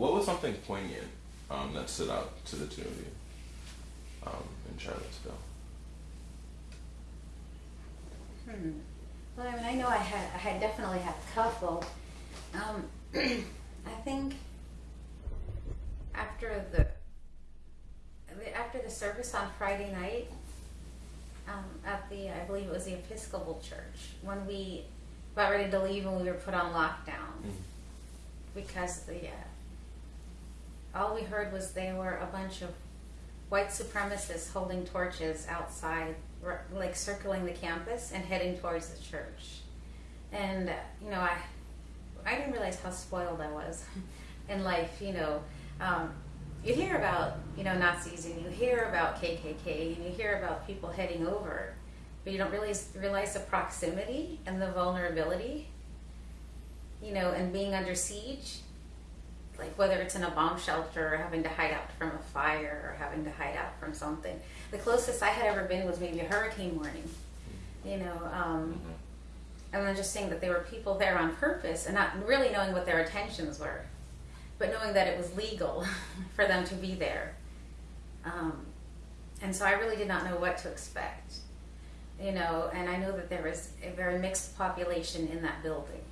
what was something poignant um, that stood out to the two of you um, in Charlottesville? Hmm. Well, I mean, I know I had, I had definitely had a couple. Um, I think after the after the service on Friday night um, at the, I believe it was the Episcopal Church, when we got ready to leave and we were put on lockdown Mm. because the uh, all we heard was they were a bunch of white supremacists holding torches outside, like circling the campus and heading towards the church. And uh, you know, I I didn't realize how spoiled I was in life. You know, um, you hear about you know Nazis and you hear about KKK and you hear about people heading over, but you don't really realize the proximity and the vulnerability. You know, and being under siege like whether it's in a bomb shelter or having to hide out from a fire or having to hide out from something. The closest I had ever been was maybe a hurricane warning, you know, um, and then just seeing that there were people there on purpose and not really knowing what their intentions were, but knowing that it was legal for them to be there. Um, and so I really did not know what to expect, you know, and I know that there was a very mixed population in that building,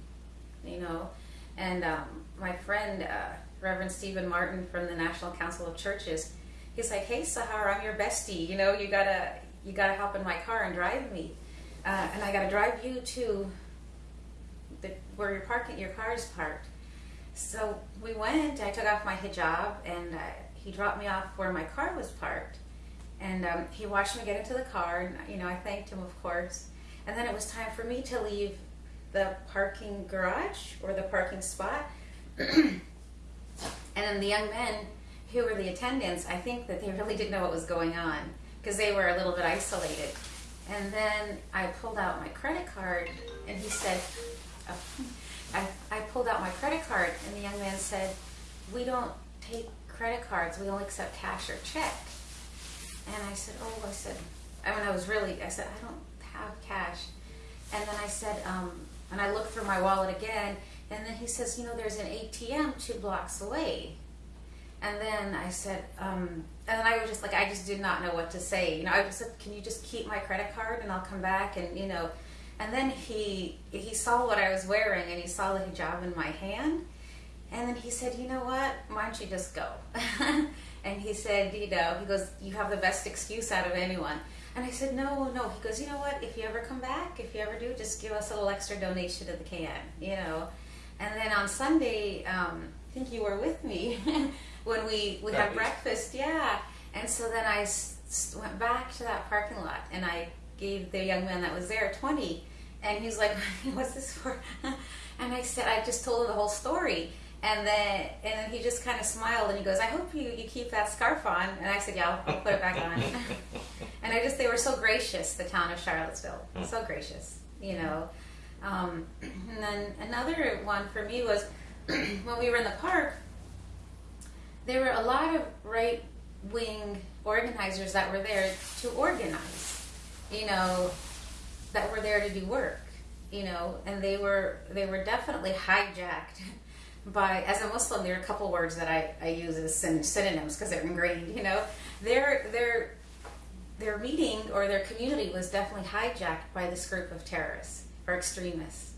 you know. And um, my friend, uh, Reverend Steven Martin from the National Council of Churches, he's like, "Hey, Sahar, I'm your bestie. You know, you gotta you gotta hop in my car and drive me, uh, and I gotta drive you to the, where your parking your car is parked." So we went. I took off my hijab, and uh, he dropped me off where my car was parked. And um, he watched me get into the car, and you know, I thanked him, of course. And then it was time for me to leave the parking garage or the parking spot. and then the young men who were the attendants, I think that they really didn't know what was going on because they were a little bit isolated. And then I pulled out my credit card, and he said, oh, I, I pulled out my credit card, and the young man said, We don't take credit cards, we only accept cash or check. And I said, Oh, I said, I mean, I was really, I said, I don't have cash. And then I said, um, and I looked through my wallet again, and then he says, you know, there's an ATM two blocks away. And then I said, um, and then I was just like, I just did not know what to say. You know, I said, can you just keep my credit card and I'll come back and, you know, and then he, he saw what I was wearing and he saw the hijab in my hand. And then he said, you know what, why don't you just go? and he said, you know, he goes, you have the best excuse out of anyone. And I said, no, no. He goes, you know what? If you ever come back, if you ever do, just give us a little extra donation to the can, you know. And then on Sunday, um, I think you were with me when we we had breakfast, yeah. And so then I s- went back to that parking lot and I gave the young man that was there twenty, and he's like, "What's this for?" and I said, I just told him the whole story. And then, and then he just kind of smiled and he goes, "I hope you, you keep that scarf on." And I said, "Yeah, I'll, I'll put it back on." and I just they were so gracious, the town of Charlottesville, so gracious, you know. Um, and then another one for me was when we were in the park. There were a lot of right wing organizers that were there to organize, you know, that were there to do work, you know, and they were they were definitely hijacked by as a Muslim. There are a couple words that I, I use as synonyms because they're ingrained, you know. Their their their meeting or their community was definitely hijacked by this group of terrorists or extremists,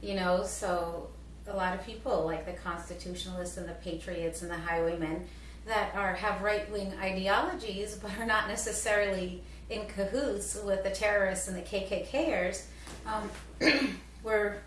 you know. So a lot of people like the constitutionalists and the patriots and the highwaymen that are have right wing ideologies but are not necessarily in cahoots with the terrorists and the KKKers um, were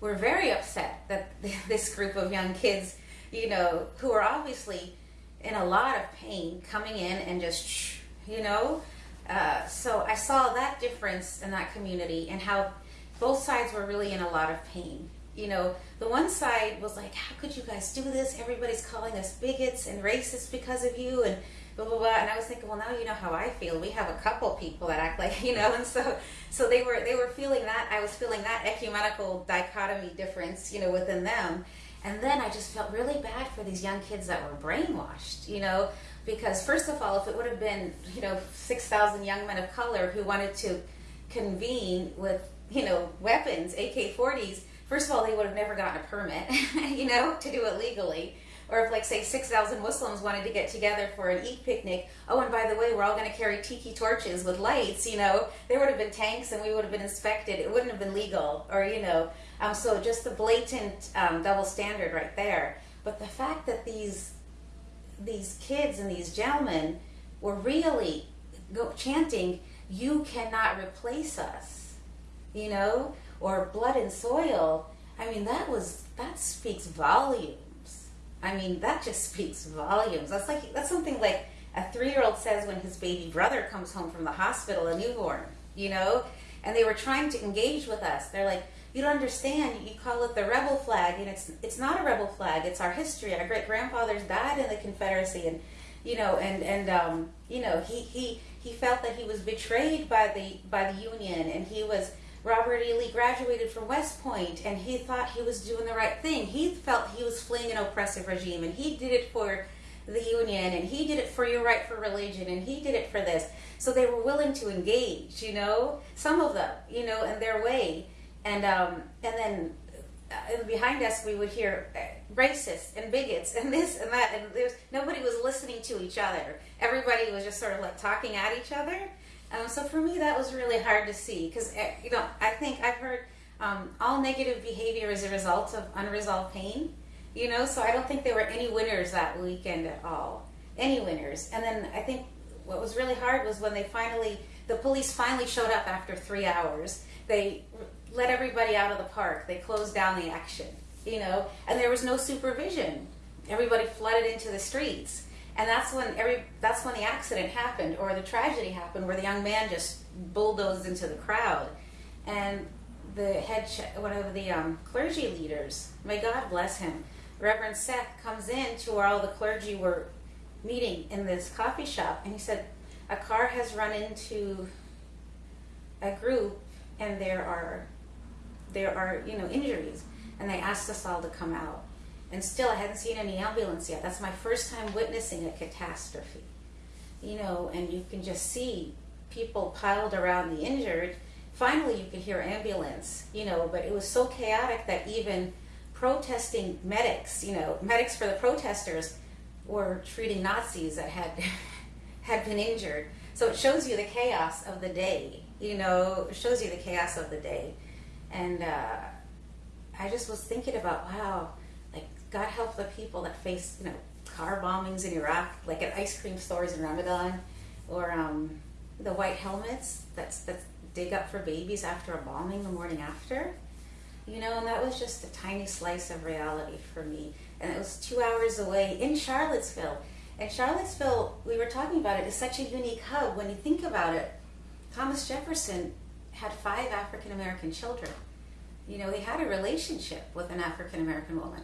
were very upset that this group of young kids, you know, who are obviously in a lot of pain, coming in and just, you know. Uh, so I saw that difference in that community and how both sides were really in a lot of pain. You know, the one side was like, "How could you guys do this? Everybody's calling us bigots and racists because of you," and blah blah blah. And I was thinking, well, now you know how I feel. We have a couple people that act like you know, and so so they were they were feeling that. I was feeling that ecumenical dichotomy difference, you know, within them. And then I just felt really bad for these young kids that were brainwashed, you know, because first of all, if it would have been, you know, 6,000 young men of color who wanted to convene with, you know, weapons, AK 40s, first of all, they would have never gotten a permit, you know, to do it legally. Or if, like, say, 6,000 Muslims wanted to get together for an Eid picnic, oh, and by the way, we're all going to carry tiki torches with lights, you know, there would have been tanks and we would have been inspected. It wouldn't have been legal, or, you know. Um, so just the blatant um, double standard right there. But the fact that these these kids and these gentlemen were really go, chanting, "You cannot replace us," you know, or "Blood and soil." I mean, that was that speaks volumes. I mean, that just speaks volumes. That's like that's something like a three-year-old says when his baby brother comes home from the hospital, a newborn, you know. And they were trying to engage with us. They're like, "You don't understand. You call it the rebel flag, and it's it's not a rebel flag. It's our history. Our great grandfathers died in the Confederacy, and you know, and and um, you know, he he he felt that he was betrayed by the by the Union, and he was." Robert E. Lee graduated from West Point and he thought he was doing the right thing. He felt he was fleeing an oppressive regime and he did it for the Union and he did it for your right for religion and he did it for this. So they were willing to engage, you know, some of them, you know, in their way. And, um, and then uh, behind us we would hear uh, racists and bigots and this and that and there's nobody was listening to each other. Everybody was just sort of like talking at each other. Um, so for me, that was really hard to see because you know I think I've heard um, all negative behavior is a result of unresolved pain. You know, so I don't think there were any winners that weekend at all. Any winners. And then I think what was really hard was when they finally, the police finally showed up after three hours. They let everybody out of the park. They closed down the action. You know, and there was no supervision. Everybody flooded into the streets and that's when every that's when the accident happened or the tragedy happened where the young man just bulldozed into the crowd. And the head one of the um, clergy leaders may god bless him reverend seth comes in to where all the clergy were meeting in this coffee shop. And he said a car has run into a group and there are there are you know injuries. And they asked us all to come out and still, I hadn't seen any ambulance yet. That's my first time witnessing a catastrophe. You know, and you can just see people piled around the injured. Finally, you could hear ambulance, you know, but it was so chaotic that even protesting medics, you know, medics for the protesters were treating Nazis that had had been injured. So it shows you the chaos of the day, you know, it shows you the chaos of the day. And uh, I just was thinking about, wow, God help the people that face, you know, car bombings in Iraq, like at ice cream stores in Ramadan, or um, the white helmets that's that dig up for babies after a bombing the morning after. You know, and that was just a tiny slice of reality for me. And it was two hours away in Charlottesville. And Charlottesville, we were talking about it, is such a unique hub. When you think about it, Thomas Jefferson had five African American children. You know, he had a relationship with an African American woman.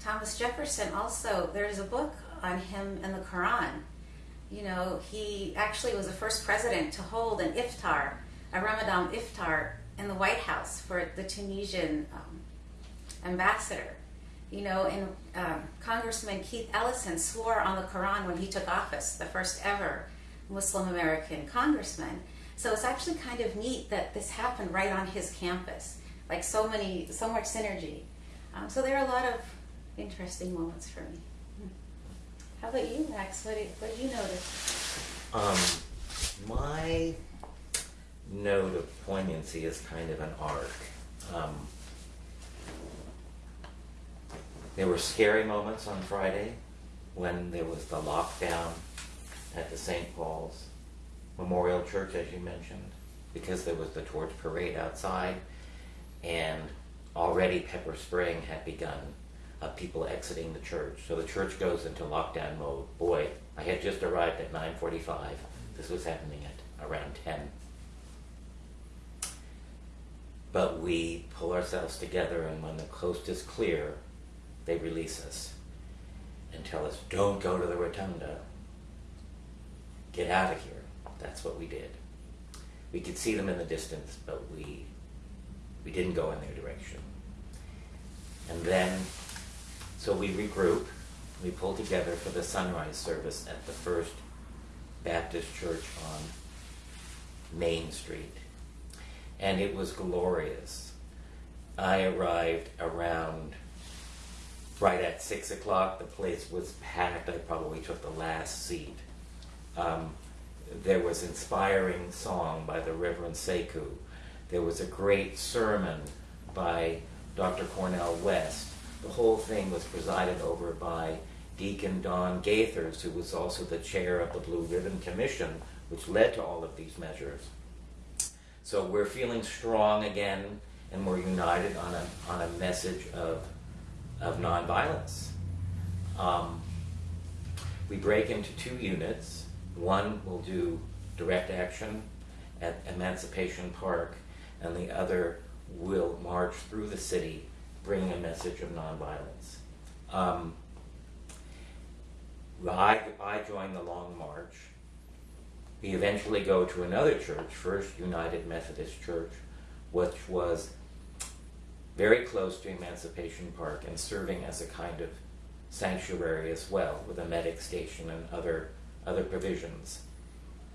Thomas Jefferson also, there's a book on him in the Quran. You know, he actually was the first president to hold an iftar, a Ramadan iftar, in the White House for the Tunisian um, ambassador. You know, and um, Congressman Keith Ellison swore on the Quran when he took office, the first ever Muslim American congressman. So it's actually kind of neat that this happened right on his campus, like so many, so much synergy. Um, so there are a lot of interesting moments for me. How about you, Max? What did, what did you notice? Um, my note of poignancy is kind of an arc. Um, there were scary moments on Friday when there was the lockdown at the St. Paul's Memorial Church, as you mentioned, because there was the torch parade outside, and already pepper spraying had begun of people exiting the church. So the church goes into lockdown mode. Boy, I had just arrived at 9:45. This was happening at around 10. But we pull ourselves together, and when the coast is clear, they release us and tell us, "Don't go to the rotunda. Get out of here." That's what we did. We could see them in the distance, but we we didn't go in their direction. And then so we regroup, we pull together for the sunrise service at the First Baptist Church on Main Street. And it was glorious. I arrived around right at six o'clock, the place was packed. I probably took the last seat. Um, there was inspiring song by the Reverend Sekou. There was a great sermon by Dr. Cornel West. The whole thing was presided over by Deacon Don Gathers, who was also the chair of the Blue Ribbon Commission, which led to all of these measures. So we're feeling strong again, and we're united on a, on a message of, of nonviolence. Um, we break into two units. One will do direct action at Emancipation Park, and the other will march through the city bringing a message of nonviolence. Um, I, I joined the Long March. We eventually go to another church, First United Methodist Church, which was very close to Emancipation Park and serving as a kind of sanctuary as well, with a medic station and other other provisions.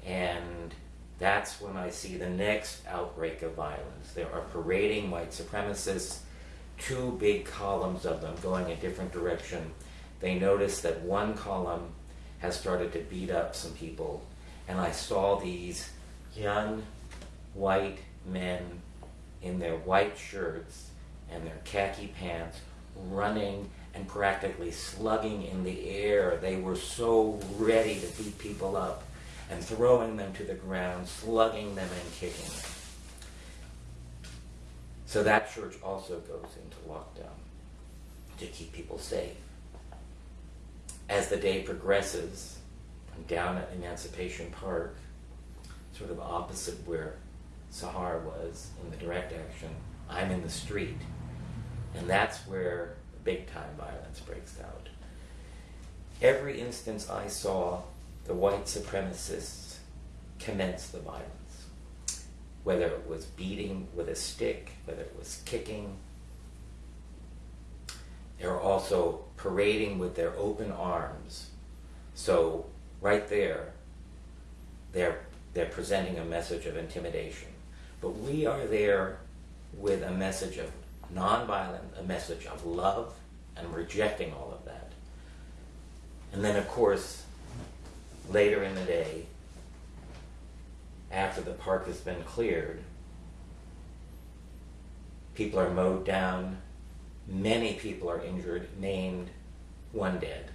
And that's when I see the next outbreak of violence. There are parading white supremacists, two big columns of them going a different direction. They noticed that one column has started to beat up some people, and I saw these young white men in their white shirts and their khaki pants running and practically slugging in the air. They were so ready to beat people up and throwing them to the ground, slugging them and kicking them. So that church also goes into lockdown to keep people safe. As the day progresses, I'm down at Emancipation Park, sort of opposite where Sahar was in the direct action. I'm in the street. And that's where big time violence breaks out. Every instance I saw, the white supremacists commence the violence. Whether it was beating with a stick, whether it was kicking. They were also parading with their open arms. So, right there, they're, they're presenting a message of intimidation. But we are there with a message of nonviolence, a message of love and rejecting all of that. And then, of course, later in the day, after the park has been cleared, people are mowed down, many people are injured, named, one dead.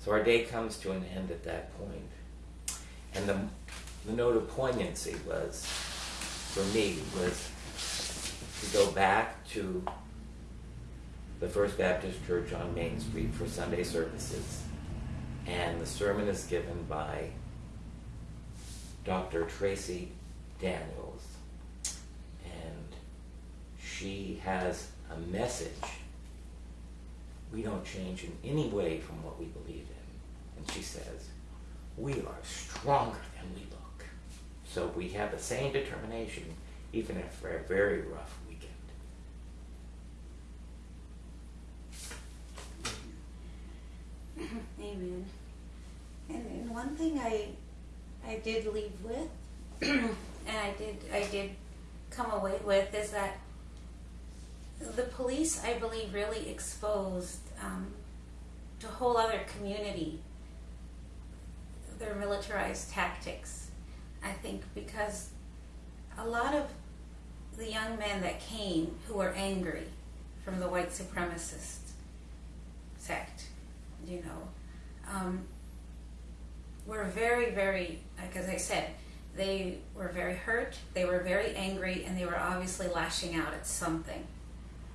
So our day comes to an end at that point. And the, the note of poignancy was, for me, was to go back to the First Baptist Church on Main Street for Sunday services. And the sermon is given by Dr. Tracy Daniels. And she has a message we don't change in any way from what we believe in. And she says, we are stronger than we look. So we have the same determination, even after a very rough weekend. Amen. And, and one thing I I did leave with, and I did I did come away with is that the police, I believe, really exposed um, to a whole other community their militarized tactics. I think because a lot of the young men that came who were angry from the white supremacist sect, you know, um, were very, very, like as I said, they were very hurt, they were very angry, and they were obviously lashing out at something.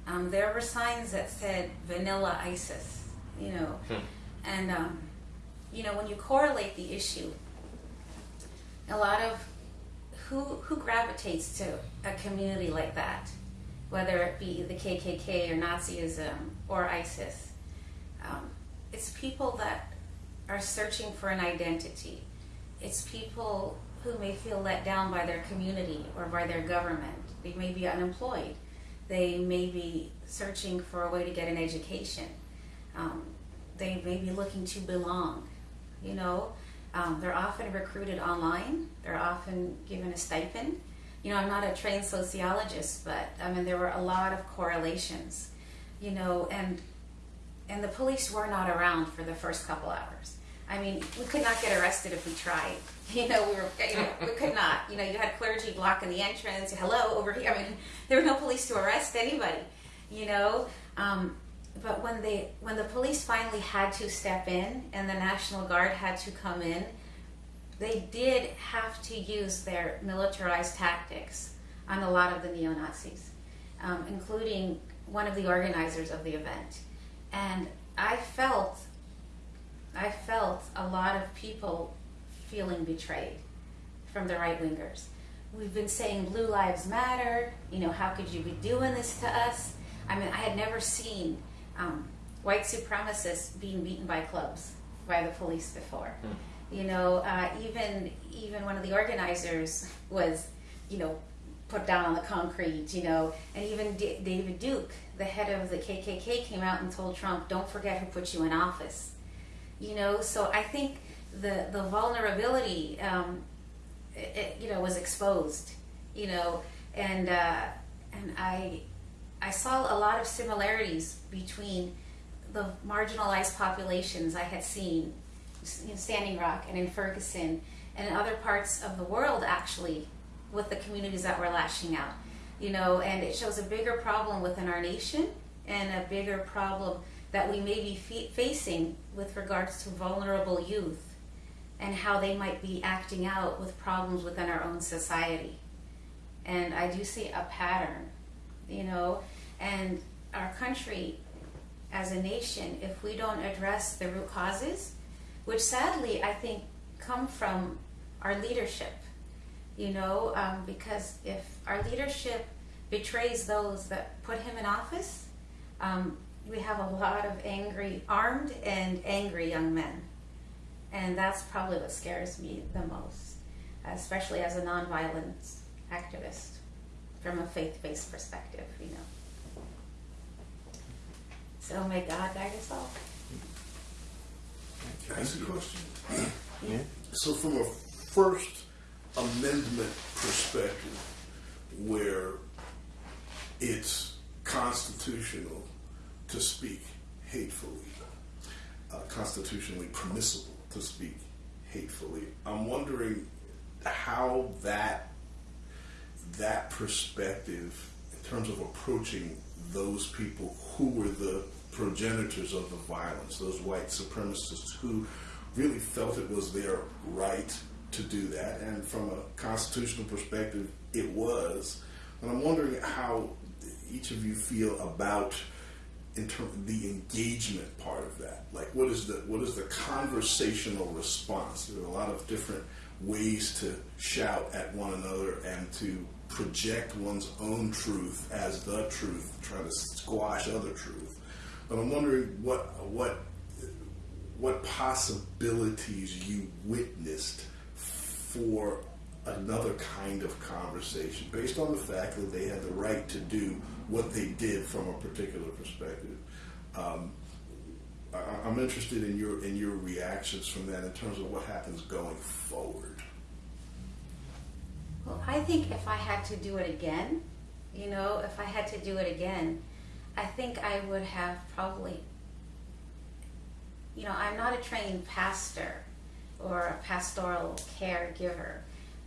Um, there were signs that said vanilla ISIS, you know, Hmm. and um, you know when you correlate the issue, a lot of who who gravitates to a community like that, whether it be the KKK or Nazism or ISIS, um, it's people that are searching for an identity. It's people who may feel let down by their community or by their government. They may be unemployed. They may be searching for a way to get an education. Um, they may be looking to belong. You know, um, they're often recruited online. They're often given a stipend. You know, I'm not a trained sociologist, but I mean, there were a lot of correlations. you know, and and the police were not around for the first couple hours. I mean, we could not get arrested if we tried. You know, we were, you know, we could not. You know, you had clergy blocking the entrance. Hello, over here. I mean, there were no police to arrest anybody. You know, um, but when they, when the police finally had to step in and the National Guard had to come in, they did have to use their militarized tactics on a lot of the neo Nazis, um, including one of the organizers of the event. And I felt, I felt a lot of people feeling betrayed from the right wingers. We've been saying Blue Lives Matter, you know, how could you be doing this to us? I mean, I had never seen um, white supremacists being beaten by clubs by the police before. You know, uh, even even one of the organizers was, you know, put down on the concrete. You know, and even D- David Duke, the head of the KKK, came out and told Trump, "Don't forget who put you in office." You know, so I think the the vulnerability, um, it, it, you know, was exposed. You know, and uh, and I I saw a lot of similarities between the marginalized populations I had seen in Standing Rock and in Ferguson and in other parts of the world actually with the communities that were lashing out. You know, and it shows a bigger problem within our nation and a bigger problem that we may be facing with regards to vulnerable youth and how they might be acting out with problems within our own society. And I do see a pattern, you know, and our country as a nation, if we don't address the root causes, which sadly I think come from our leadership, you know, um, because if our leadership betrays those that put him in office, um, we have a lot of angry, armed and angry young men. And that's probably what scares me the most, especially as a nonviolence activist from a faith based perspective, you know. So may God guide us all. Ask a question? Yeah. So, from a First Amendment perspective, where it's constitutional to speak hatefully, uh, constitutionally permissible to speak hatefully, I'm wondering how that that perspective, in terms of approaching those people who were the progenitors of the violence, those white supremacists who really felt it was their right to do that, and from a constitutional perspective, it was. And I'm wondering how each of you feel about in terms of the engagement part of that. Like, what is the what is the conversational response? There are a lot of different ways to shout at one another and to project one's own truth as the truth, try to squash other truth. But I'm wondering what what what possibilities you witnessed for another kind of conversation based on the fact that they had the right to do what they did from a particular perspective. Um, I, I'm interested in your in your reactions from that in terms of what happens going forward. Well, I think if I had to do it again, you know, if I had to do it again, I think I would have probably, you know, I'm not a trained pastor or a pastoral caregiver,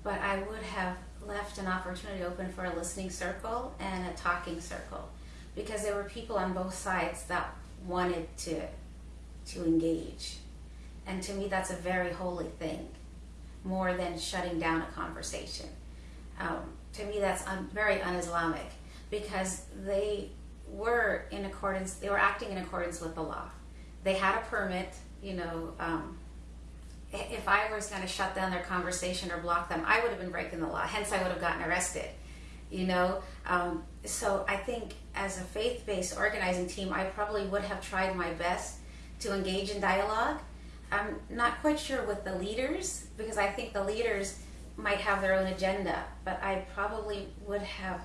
but I would have left an opportunity open for a listening circle and a talking circle because there were people on both sides that wanted to to engage. And to me that's a very holy thing more than shutting down a conversation. Um, to me, that's un- very un-Islamic because they were in accordance. They were acting in accordance with the law. They had a permit. You know, um, if I was going to shut down their conversation or block them, I would have been breaking the law. Hence, I would have gotten arrested. You know, um, so I think as a faith-based organizing team, I probably would have tried my best to engage in dialogue. I'm not quite sure with the leaders because I think the leaders might have their own agenda, but I probably would have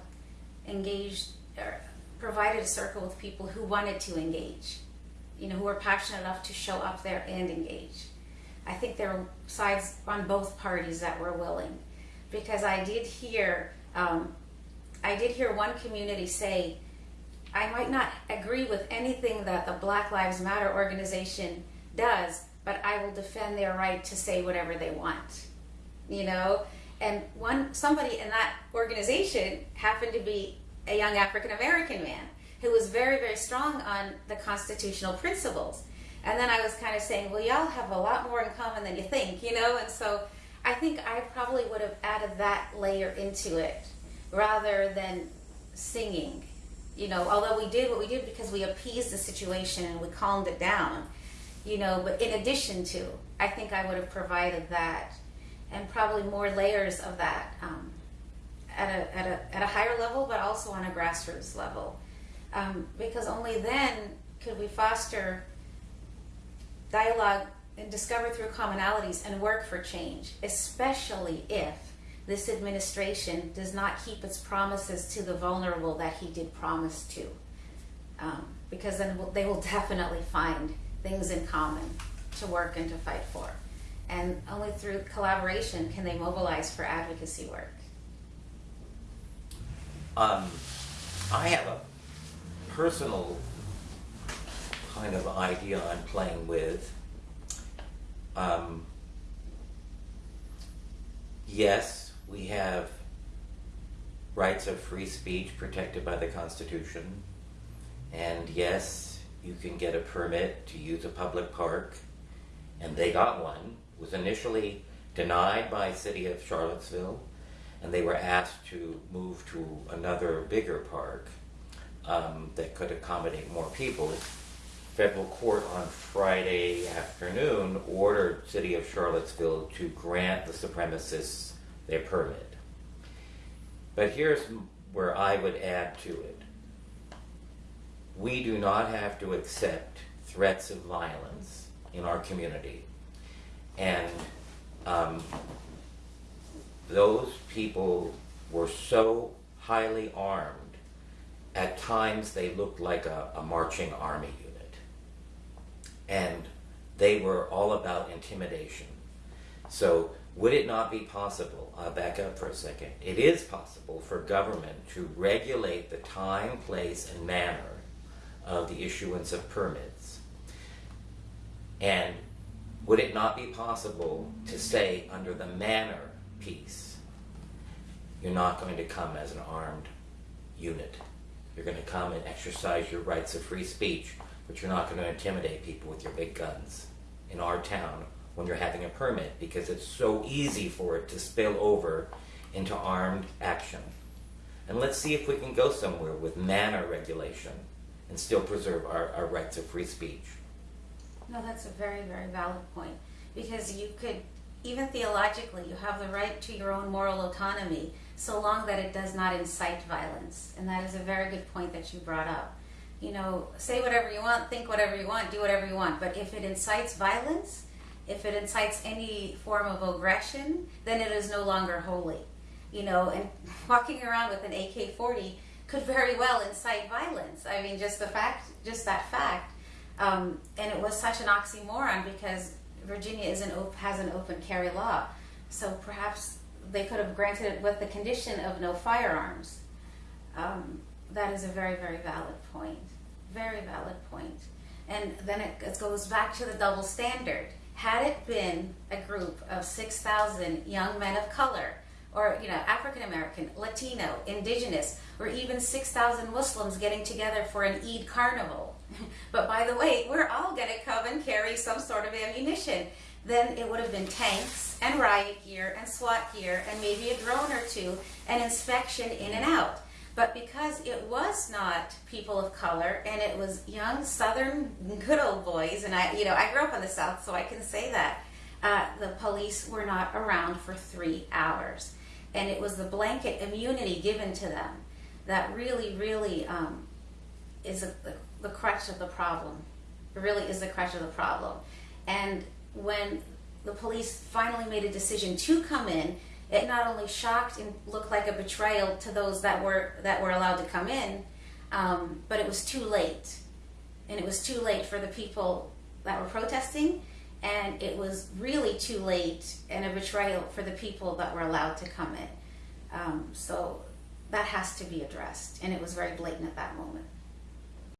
engaged or provided a circle with people who wanted to engage, you know, who were passionate enough to show up there and engage. I think there were sides on both parties that were willing because I did hear, um, I did hear one community say, I might not agree with anything that the Black Lives Matter organization does, but I will defend their right to say whatever they want. You know, and one somebody in that organization happened to be a young African American man who was very very strong on the constitutional principles. And then I was kind of saying, well, y'all have a lot more in common than you think, you know, and so I think I probably would have added that layer into it rather than singing. You know, although we did what we did because we appeased the situation and we calmed it down, you know, but in addition to, I think I would have provided that and probably more layers of that um, at, a, at, a, at a higher level, but also on a grassroots level. Um, because only then could we foster dialogue and discover through commonalities and work for change, especially if this administration does not keep its promises to the vulnerable that he did promise to. Um, because then they will definitely find things in common to work and to fight for. And only through collaboration can they mobilize for advocacy work. Um, I have a personal kind of idea I'm playing with. Um, yes, we have rights of free speech protected by the Constitution. And yes, you can get a permit to use a public park. And they got one. It was initially denied by City of Charlottesville and they were asked to move to another bigger park um, that could accommodate more people. Federal court on Friday afternoon ordered City of Charlottesville to grant the supremacists their permit. But here's where I would add to it. We do not have to accept threats of violence in our community. And um, those people were so highly armed, at times they looked like a, a marching army. And they were all about intimidation. So, would it not be possible? I'll back up for a second. It is possible for government to regulate the time, place, and manner of the issuance of permits. And would it not be possible to say, under the manner piece, you're not going to come as an armed unit. You're going to come and exercise your rights of free speech, but you're not going to intimidate people with your big guns in our town when you're having a permit because it's so easy for it to spill over into armed action. And let's see if we can go somewhere with manner regulation and still preserve our, our rights of free speech. No, that's a very, very valid point. Because you could, even theologically, you have the right to your own moral autonomy so long that it does not incite violence. And that is a very good point that you brought up. You know, say whatever you want, think whatever you want, do whatever you want. But if it incites violence, if it incites any form of aggression, then it is no longer holy. You know, and walking around with an AK 40 could very well incite violence. I mean, just the fact, just that fact. Um, and it was such an oxymoron because Virginia is an has an open carry law. So perhaps they could have granted it with the condition of no firearms. Um, that is a very, very valid point. Very valid point. And then it, goes back to the double standard. Had it been a group of 6,000 young men of color, or you know, African American, Latino, Indigenous, or even 6,000 Muslims getting together for an Eid carnival, but by the way, we're all going to come and carry some sort of ammunition. Then it would have been tanks and riot gear and SWAT gear and maybe a drone or two and inspection in and out. But because it was not people of color and it was young Southern good old boys, and I, you know, I grew up in the South, so I can say that uh, the police were not around for three hours, and it was the blanket immunity given to them that really, really um, is a, the, the crutch of the problem. It really is the crutch of the problem. And when the police finally made a decision to come in, it not only shocked and looked like a betrayal to those that were that were allowed to come in, um, but it was too late, and it was too late for the people that were protesting, and it was really too late and a betrayal for the people that were allowed to come in. Um, so that has to be addressed, and it was very blatant at that moment.